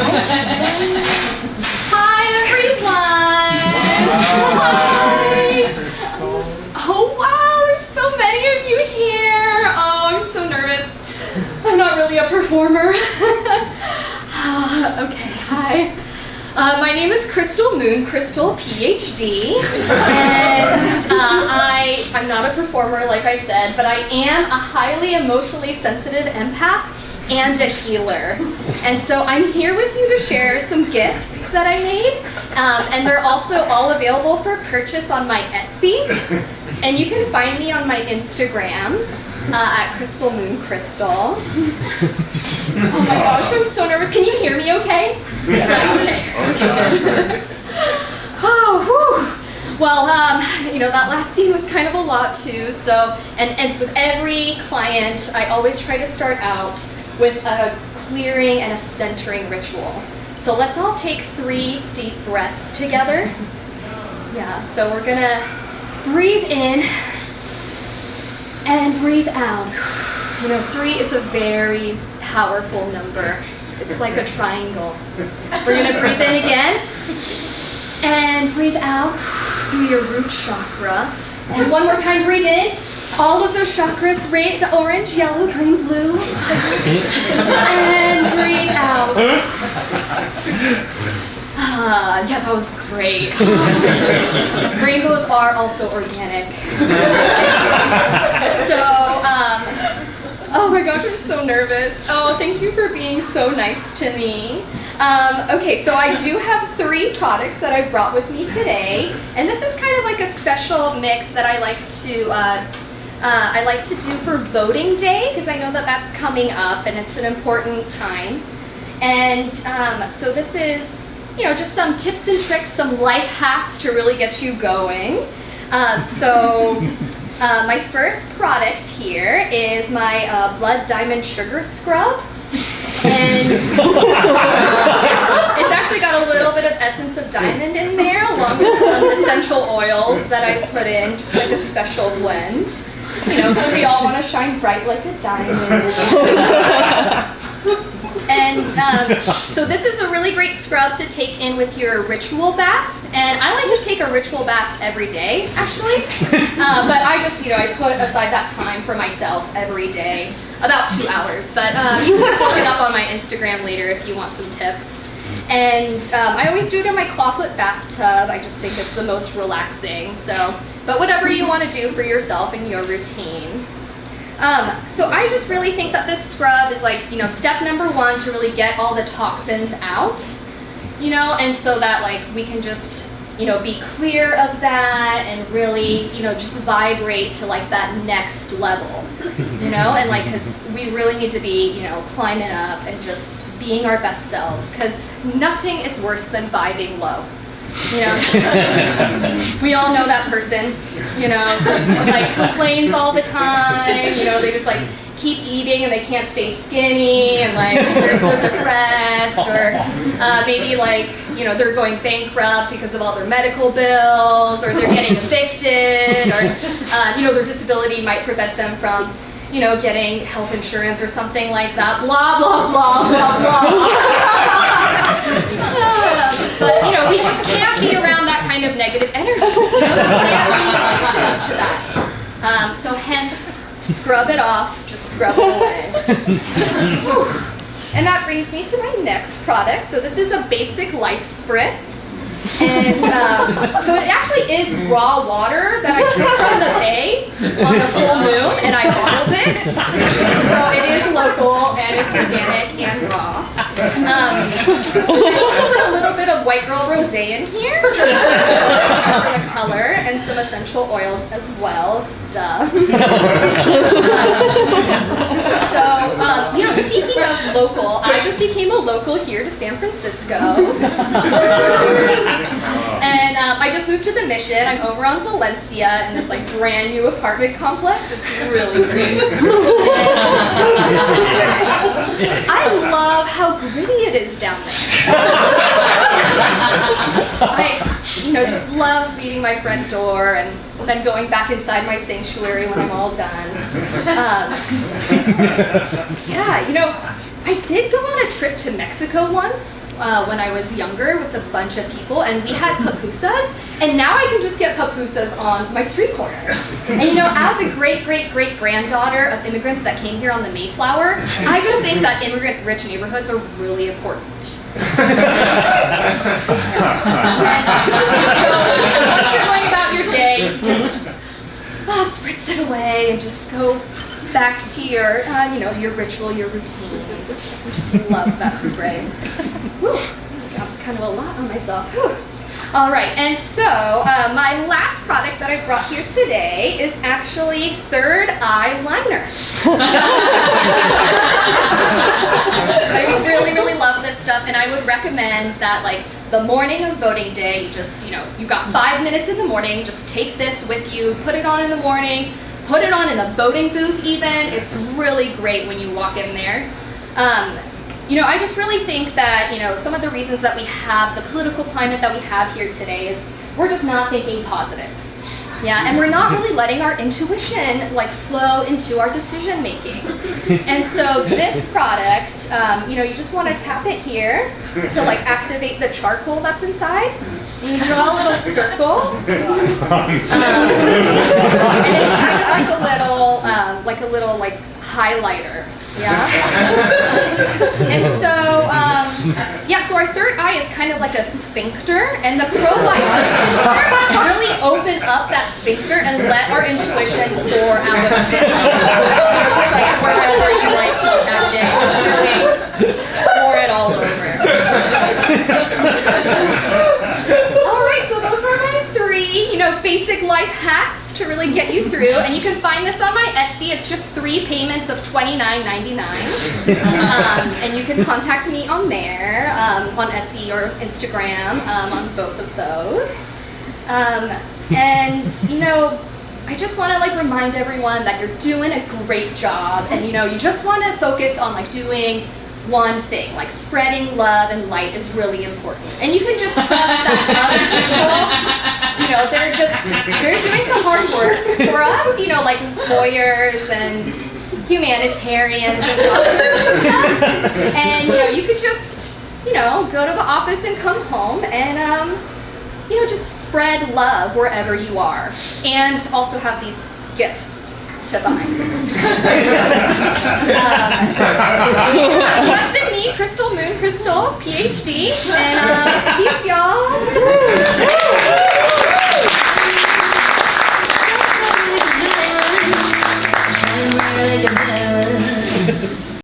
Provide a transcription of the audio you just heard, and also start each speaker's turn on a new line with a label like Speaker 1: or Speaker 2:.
Speaker 1: Hi, everyone. Hi. Oh, wow, there's so many of you here. Oh, I'm so nervous. I'm not really a performer. okay, hi. Uh, my name is Crystal Moon, Crystal PhD, and uh, I, I'm not a performer like I said, but I am a highly emotionally sensitive empath and a healer. And so I'm here with you to share some gifts that I made, um, and they're also all available for purchase on my Etsy. And you can find me on my Instagram uh, at Crystal Moon Crystal. oh my gosh, I'm so nervous. Can you hear me okay? Yeah. Okay. oh, whew. Well, um, you know, that last scene was kind of a lot too, so, and, and with every client, I always try to start out with a clearing and a centering ritual. So let's all take three deep breaths together. Yeah, so we're gonna breathe in and breathe out. You know, three is a very powerful number. It's like a triangle. We're gonna breathe in again and breathe out through your root chakra. And one more time, breathe in. All of those chakras, red, orange, yellow, green, blue. and breathe out. Ah, yeah, that was great. Rainbows are also organic. so, um, oh my gosh, I'm so nervous. Oh, thank you for being so nice to me. Um, okay, so I do have three products that I brought with me today, and this is kind of like a special mix that I like to uh, uh, I like to do for voting day because I know that that's coming up and it's an important time. And um, so this is, you know, just some tips and tricks, some life hacks to really get you going. Um, so uh, my first product here is my uh, Blood Diamond Sugar Scrub. And it's, it's, actually got a little bit of essence of diamond in there along with some essential oils that I put in, just like a special blend. You know, because we all want to shine bright like a diamond. and um, so this is a really great scrub to take in with your ritual bath. And I like to take a ritual bath every day, actually. Uh, but I just, you know, I put aside that time for myself every day, about two hours. But uh, you can look it up on my Instagram later if you want some tips. And um, I always do it in my clawfoot bathtub. I just think it's the most relaxing. So, but whatever you want to do for yourself and your routine. Um, so I just really think that this scrub is like, you know, step number one to really get all the toxins out, you know, and so that like we can just, you know, be clear of that and really, you know, just vibrate to like that next level, you know, and like, cause we really need to be, you know, climbing up and just being our best selves because nothing is worse than vibing low. You know, we all know that person, you know, just like complains all the time, you know, they just like keep eating and they can't stay skinny and like they're so depressed or uh, maybe like, you know, they're going bankrupt because of all their medical bills or they're getting evicted or, uh, you know, their disability might prevent them from you know, getting health insurance or something like that, blah, blah, blah, blah, blah. but, you know, we just can't be around that kind of negative energy. Know? We can't be to that. Um, so hence, scrub it off, just scrub it away. and that brings me to my next product. So this is a basic life spritz. And um, so it actually is raw water that I took from the bay on the full moon and I bottled it. So it is local and it's organic and raw. Um, I also put a little bit of white girl rosé in here for the color and some essential oils as well. Duh. so, um, you know, speaking of local, I just became a local here to San Francisco. and um, I just moved to the Mission. I'm over on Valencia in this like brand new apartment complex. It's really great. I love how gritty it is down there. I, you know, just love leaving my front door and then going back inside my sanctuary when I'm all done. Um, yeah, you know, I did go on a trip to Mexico once uh, when I was younger with a bunch of people, and we had pupusas. And now I can just get pupusas on my street corner. And you know, as a great, great, great granddaughter of immigrants that came here on the Mayflower, I just think that immigrant rich neighborhoods are really important. so once you're going about your day, just oh, spritz it away and just go back to your, uh, you know, your ritual, your routines. I just love that spray. Whew, I got kind of a lot on myself. Whew. All right, and so uh, my last product that I brought here today is actually Third Eye Liner. I really, really love this stuff, and I would recommend that like the morning of voting day, you just, you know, you got five minutes in the morning, just take this with you, put it on in the morning, put it on in the voting booth even. It's really great when you walk in there. Um, you know, I just really think that, you know, some of the reasons that we have the political climate that we have here today is we're just not thinking positive. Yeah, and we're not really letting our intuition like flow into our decision making. And so this product, um, you know, you just want to tap it here to like activate the charcoal that's inside. And you draw a little circle. Um, and it's kind of like a little, um, like a little like highlighter. Yeah. and so, um, yeah, so our third is kind of like a sphincter, and the probiotics really open up that sphincter and let our intuition pour out of it. Know, just like wherever you might be that day, just really pour it all over. all right, so those are my three, you know, basic life hacks to really get you through. And you can find this on my Etsy. It's just three payments of $29.99. Um, and you can contact me on there, um, on Etsy or Instagram, um, on both of those. Um, and, you know, I just want to like remind everyone that you're doing a great job and you know you just want to focus on like doing one thing like spreading love and light is really important and you can just trust that other people you know they're just they're doing the hard work for us you know like lawyers and humanitarians and doctors and stuff and you know you could just you know go to the office and come home and um you know, just spread love wherever you are. And also have these gifts to buy. um, so that's been me, Crystal Moon Crystal, PhD. And uh, peace, y'all.